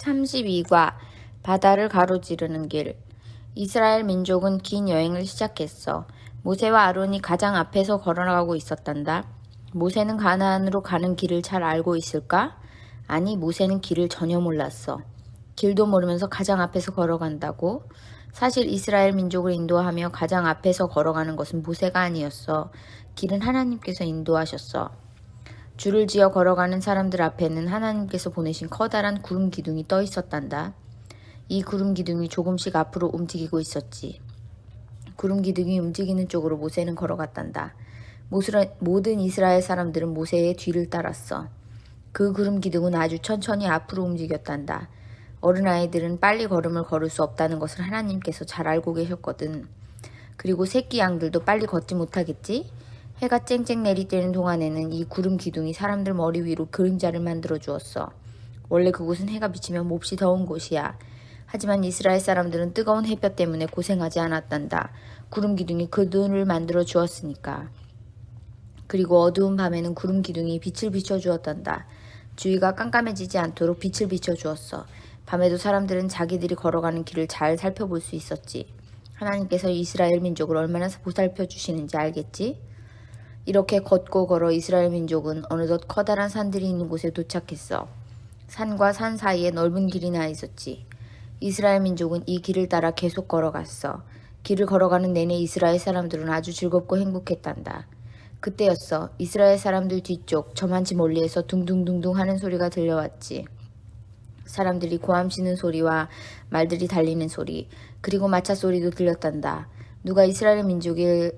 32과 바다를 가로지르는 길 이스라엘 민족은 긴 여행을 시작했어. 모세와 아론이 가장 앞에서 걸어나가고 있었단다. 모세는 가나안으로 가는 길을 잘 알고 있을까? 아니, 모세는 길을 전혀 몰랐어. 길도 모르면서 가장 앞에서 걸어간다고? 사실 이스라엘 민족을 인도하며 가장 앞에서 걸어가는 것은 모세가 아니었어. 길은 하나님께서 인도하셨어. 줄을 지어 걸어가는 사람들 앞에는 하나님께서 보내신 커다란 구름 기둥이 떠 있었단다. 이 구름 기둥이 조금씩 앞으로 움직이고 있었지. 구름 기둥이 움직이는 쪽으로 모세는 걸어갔단다. 모든 이스라엘 사람들은 모세의 뒤를 따랐어. 그 구름 기둥은 아주 천천히 앞으로 움직였단다. 어른아이들은 빨리 걸음을 걸을 수 없다는 것을 하나님께서 잘 알고 계셨거든. 그리고 새끼 양들도 빨리 걷지 못하겠지? 해가 쨍쨍 내리쬐는 동안에는 이 구름 기둥이 사람들 머리 위로 그림자를 만들어 주었어. 원래 그곳은 해가 비치면 몹시 더운 곳이야. 하지만 이스라엘 사람들은 뜨거운 햇볕 때문에 고생하지 않았단다. 구름 기둥이 그 눈을 만들어 주었으니까. 그리고 어두운 밤에는 구름 기둥이 빛을 비춰 주었단다. 주위가 깜깜해지지 않도록 빛을 비춰 주었어. 밤에도 사람들은 자기들이 걸어가는 길을 잘 살펴볼 수 있었지. 하나님께서 이스라엘 민족을 얼마나 보살펴 주시는지 알겠지? 이렇게 걷고 걸어 이스라엘 민족은 어느덧 커다란 산들이 있는 곳에 도착했어. 산과 산 사이에 넓은 길이 나 있었지. 이스라엘 민족은 이 길을 따라 계속 걸어갔어. 길을 걸어가는 내내 이스라엘 사람들은 아주 즐겁고 행복했단다. 그때였어. 이스라엘 사람들 뒤쪽 저만치 멀리에서 둥둥둥둥 하는 소리가 들려왔지. 사람들이 고함치는 소리와 말들이 달리는 소리, 그리고 마차 소리도 들렸단다. 누가 이스라엘 민족의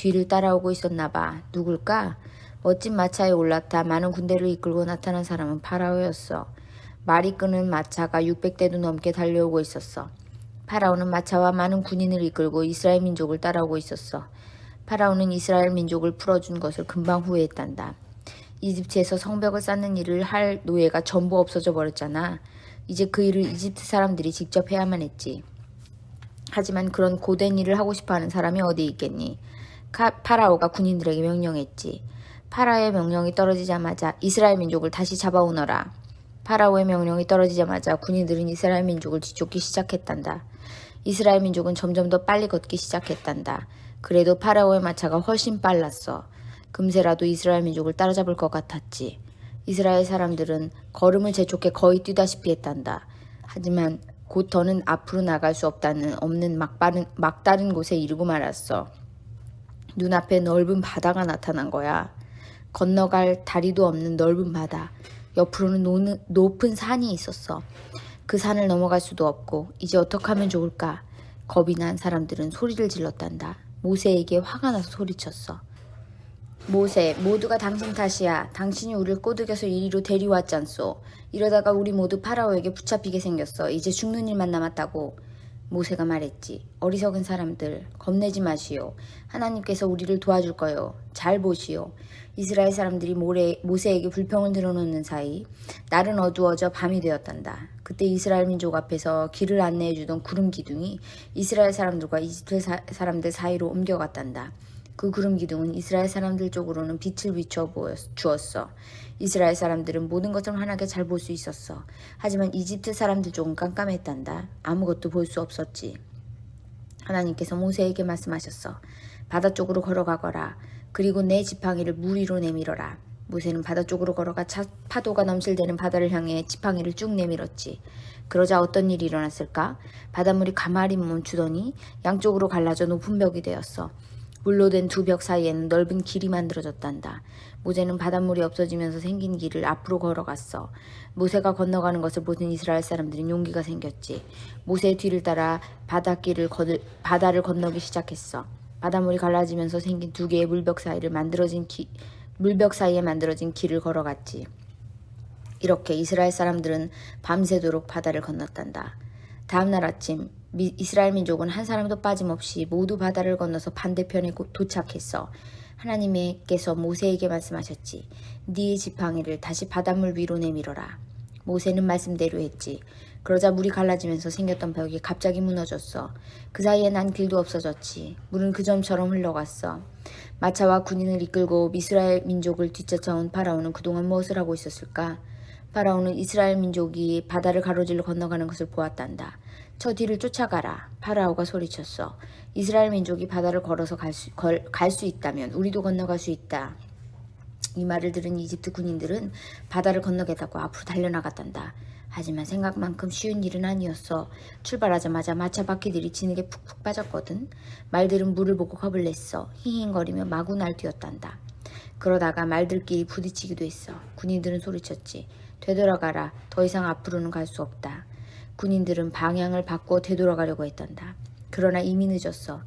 뒤를 따라오고 있었나 봐. 누굴까? 멋진 마차에 올라타 많은 군대를 이끌고 나타난 사람은 파라오였어. 말이 끄는 마차가 600대도 넘게 달려오고 있었어. 파라오는 마차와 많은 군인을 이끌고 이스라엘 민족을 따라오고 있었어. 파라오는 이스라엘 민족을 풀어준 것을 금방 후회했단다. 이집트에서 성벽을 쌓는 일을 할 노예가 전부 없어져 버렸잖아. 이제 그 일을 이집트 사람들이 직접 해야만 했지. 하지만 그런 고된 일을 하고 싶어하는 사람이 어디 있겠니? 카, 파라오가 군인들에게 명령했지. 파라오의 명령이 떨어지자마자 이스라엘 민족을 다시 잡아오너라. 파라오의 명령이 떨어지자마자 군인들은 이스라엘 민족을 뒤쫓기 시작했단다. 이스라엘 민족은 점점 더 빨리 걷기 시작했단다. 그래도 파라오의 마차가 훨씬 빨랐어. 금세라도 이스라엘 민족을 따라잡을 것 같았지. 이스라엘 사람들은 걸음을 재촉해 거의 뛰다시피 했단다. 하지만 곧 더는 앞으로 나갈 수 없다는 없는 막다른 곳에 이르고 말았어. 눈앞에 넓은 바다가 나타난 거야. 건너갈 다리도 없는 넓은 바다. 옆으로는 노는, 높은 산이 있었어. 그 산을 넘어갈 수도 없고 이제 어떻게 하면 좋을까? 겁이 난 사람들은 소리를 질렀단다. 모세에게 화가 나서 소리쳤어. 모세, 모두가 당신 탓이야. 당신이 우리를 꼬드겨서 이리로 데리왔잖소. 이러다가 우리 모두 파라오에게 붙잡히게 생겼어. 이제 죽는 일만 남았다고. 모세가 말했지. 어리석은 사람들, 겁내지 마시오. 하나님께서 우리를 도와줄 거요. 잘 보시오. 이스라엘 사람들이 모래, 모세에게 불평을 들어놓는 사이 날은 어두워져 밤이 되었단다. 그때 이스라엘 민족 앞에서 길을 안내해주던 구름 기둥이 이스라엘 사람들과 이집트 사, 사람들 사이로 옮겨갔단다. 그 구름 기둥은 이스라엘 사람들 쪽으로는 빛을 비춰 주었어. 이스라엘 사람들은 모든 것을 환하게 잘 볼 수 있었어. 하지만 이집트 사람들 쪽은 깜깜했단다. 아무것도 볼 수 없었지. 하나님께서 모세에게 말씀하셨어. 바다 쪽으로 걸어가거라. 그리고 내 지팡이를 물 위로 내밀어라. 모세는 바다 쪽으로 걸어가 차, 파도가 넘실대는 바다를 향해 지팡이를 쭉 내밀었지. 그러자 어떤 일이 일어났을까? 바닷물이 가마리 멈추더니 양쪽으로 갈라져 높은 벽이 되었어. 물로 된 두 벽 사이에는 넓은 길이 만들어졌단다. 모세는 바닷물이 없어지면서 생긴 길을 앞으로 걸어갔어. 모세가 건너가는 것을 보는 이스라엘 사람들은 용기가 생겼지. 모세의 뒤를 따라 바닷길을 거들, 바다를 건너기 시작했어. 바닷물이 갈라지면서 생긴 두 개의 물벽 사이를 만들어진 기, 물벽 사이에 만들어진 길을 걸어갔지. 이렇게 이스라엘 사람들은 밤새도록 바다를 건넜단다. 다음날 아침 미, 이스라엘 민족은 한 사람도 빠짐없이 모두 바다를 건너서 반대편에 도착했어. 하나님께서 모세에게 말씀하셨지. 네 지팡이를 다시 바닷물 위로 내밀어라. 모세는 말씀대로 했지. 그러자 물이 갈라지면서 생겼던 벽이 갑자기 무너졌어. 그 사이에 난 길도 없어졌지. 물은 그 점처럼 흘러갔어. 마차와 군인을 이끌고 미스라엘 민족을 뒤쫓아온 파라오는 그동안 무엇을 하고 있었을까? 파라오는 이스라엘 민족이 바다를 가로질러 건너가는 것을 보았단다. 저 뒤를 쫓아가라. 파라오가 소리쳤어. 이스라엘 민족이 바다를 걸어서 갈 수, 갈 수 있다면 우리도 건너갈 수 있다. 이 말을 들은 이집트 군인들은 바다를 건너겠다고 앞으로 달려나갔단다. 하지만 생각만큼 쉬운 일은 아니었어. 출발하자마자 마차 바퀴들이 진흙에 푹푹 빠졌거든. 말들은 물을 보고 겁을 냈어. 힝힝거리며 마구 날뛰었단다. 그러다가 말들끼리 부딪히기도 했어. 군인들은 소리쳤지. 되돌아가라. 더 이상 앞으로는 갈 수 없다. 군인들은 방향을 바꿔 되돌아가려고 했단다. 그러나 이미 늦었어.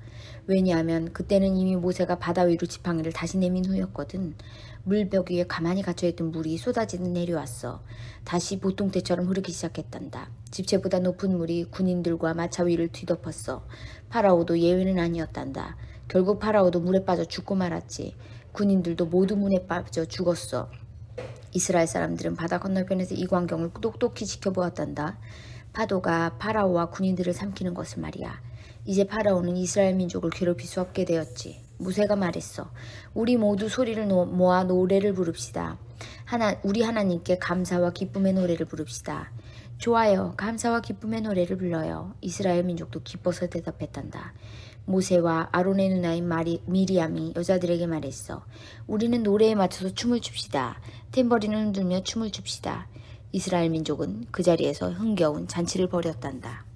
왜냐하면 그때는 이미 모세가 바다 위로 지팡이를 다시 내민 후였거든. 물벽 위에 가만히 갇혀있던 물이 쏟아지듯 내려왔어. 다시 보통 때처럼 흐르기 시작했단다. 집채보다 높은 물이 군인들과 마차 위를 뒤덮었어. 파라오도 예외는 아니었단다. 결국 파라오도 물에 빠져 죽고 말았지. 군인들도 모두 물에 빠져 죽었어. 이스라엘 사람들은 바다 건너편에서 이 광경을 똑똑히 지켜보았단다. 파도가 파라오와 군인들을 삼키는 것을 말이야. 이제 파라오는 이스라엘 민족을 괴롭힐 수 없게 되었지. 모세가 말했어. 우리 모두 소리를 노- 모아 노래를 부릅시다. 하나, 우리 하나님께 감사와 기쁨의 노래를 부릅시다. 좋아요. 감사와 기쁨의 노래를 불러요. 이스라엘 민족도 기뻐서 대답했단다. 모세와 아론의 누나인 마리, 미리암이 여자들에게 말했어. 우리는 노래에 맞춰서 춤을 춥시다. 탬버린을 흔들며 춤을 춥시다. 이스라엘 민족은 그 자리에서 흥겨운 잔치를 벌였단다.